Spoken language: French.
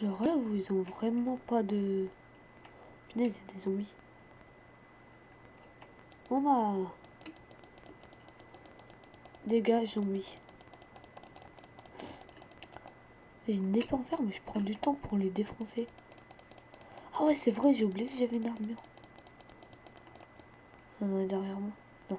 Genre là, ils ont vraiment pas de... Punaise, il y des zombies. Bon bah... Dégage, zombies. Et une épée en fer, mais je prends du temps pour les défoncer. Ah ouais, c'est vrai, j'ai oublié que j'avais une armure. Non, non, derrière moi. Non.